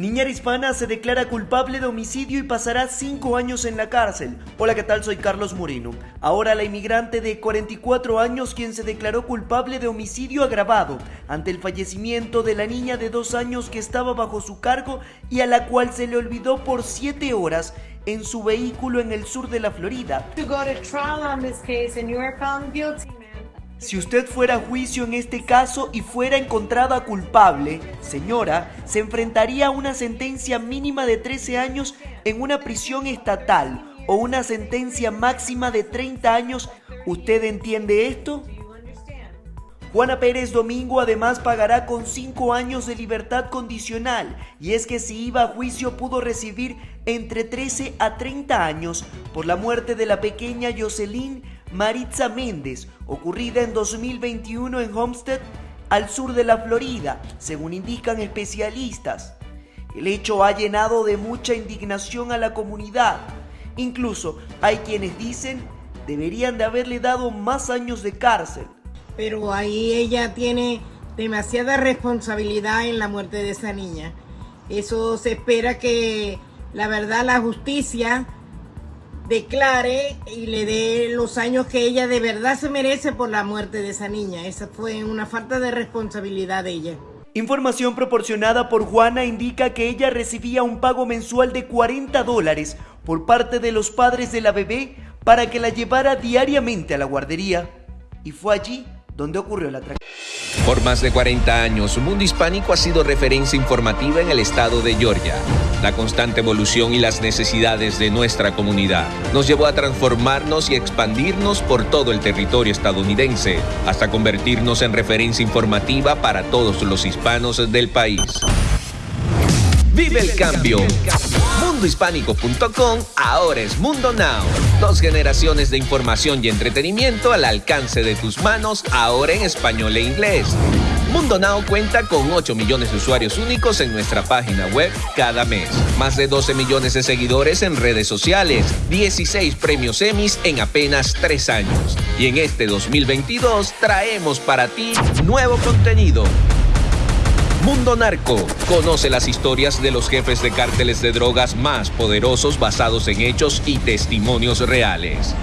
Niñera hispana se declara culpable de homicidio y pasará cinco años en la cárcel. Hola, ¿qué tal? Soy Carlos Moreno. Ahora la inmigrante de 44 años quien se declaró culpable de homicidio agravado ante el fallecimiento de la niña de dos años que estaba bajo su cargo y a la cual se le olvidó por siete horas en su vehículo en el sur de la Florida. Si usted fuera a juicio en este caso y fuera encontrada culpable, señora, se enfrentaría a una sentencia mínima de 13 años en una prisión estatal o una sentencia máxima de 30 años. ¿Usted entiende esto? Juana Pérez Domingo además pagará con 5 años de libertad condicional y es que si iba a juicio pudo recibir entre 13 a 30 años por la muerte de la pequeña Jocelyn Maritza Méndez, ocurrida en 2021 en Homestead, al sur de la Florida, según indican especialistas. El hecho ha llenado de mucha indignación a la comunidad. Incluso hay quienes dicen deberían de haberle dado más años de cárcel. Pero ahí ella tiene demasiada responsabilidad en la muerte de esa niña. Eso se espera que la verdad la justicia declare y le dé los años que ella de verdad se merece por la muerte de esa niña. Esa fue una falta de responsabilidad de ella. Información proporcionada por Juana indica que ella recibía un pago mensual de 40 dólares por parte de los padres de la bebé para que la llevara diariamente a la guardería. Y fue allí donde ocurrió la tragedia. Por más de 40 años, Mundo Hispánico ha sido referencia informativa en el estado de Georgia. La constante evolución y las necesidades de nuestra comunidad nos llevó a transformarnos y expandirnos por todo el territorio estadounidense, hasta convertirnos en referencia informativa para todos los hispanos del país. Vive el cambio. Mundohispánico.com ahora es Mundo Now. Dos generaciones de información y entretenimiento al alcance de tus manos, ahora en español e inglés. Mundo Now cuenta con 8 millones de usuarios únicos en nuestra página web cada mes. Más de 12 millones de seguidores en redes sociales. 16 premios Emmys en apenas 3 años. Y en este 2022 traemos para ti nuevo contenido Mundo Narco. Conoce las historias de los jefes de cárteles de drogas más poderosos basados en hechos y testimonios reales.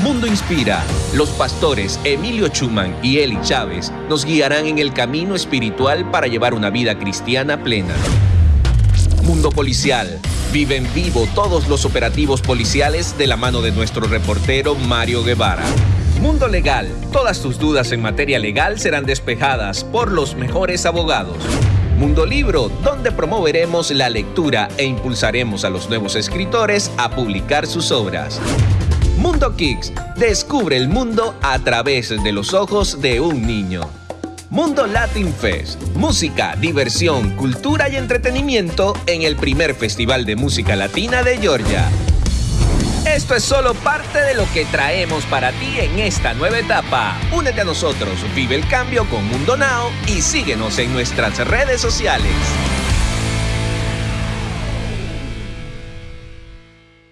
Mundo Inspira. Los pastores Emilio Chuman y Eli Chávez nos guiarán en el camino espiritual para llevar una vida cristiana plena. Mundo Policial. Vive en vivo todos los operativos policiales de la mano de nuestro reportero Mario Guevara. Mundo Legal. Todas tus dudas en materia legal serán despejadas por los mejores abogados. Mundo Libro, donde promoveremos la lectura e impulsaremos a los nuevos escritores a publicar sus obras. Mundo Kicks, descubre el mundo a través de los ojos de un niño. Mundo Latin Fest, música, diversión, cultura y entretenimiento en el primer Festival de Música Latina de Georgia. Esto es solo parte de lo que traemos para ti en esta nueva etapa. Únete a nosotros, vive el cambio con Mundo Now y síguenos en nuestras redes sociales.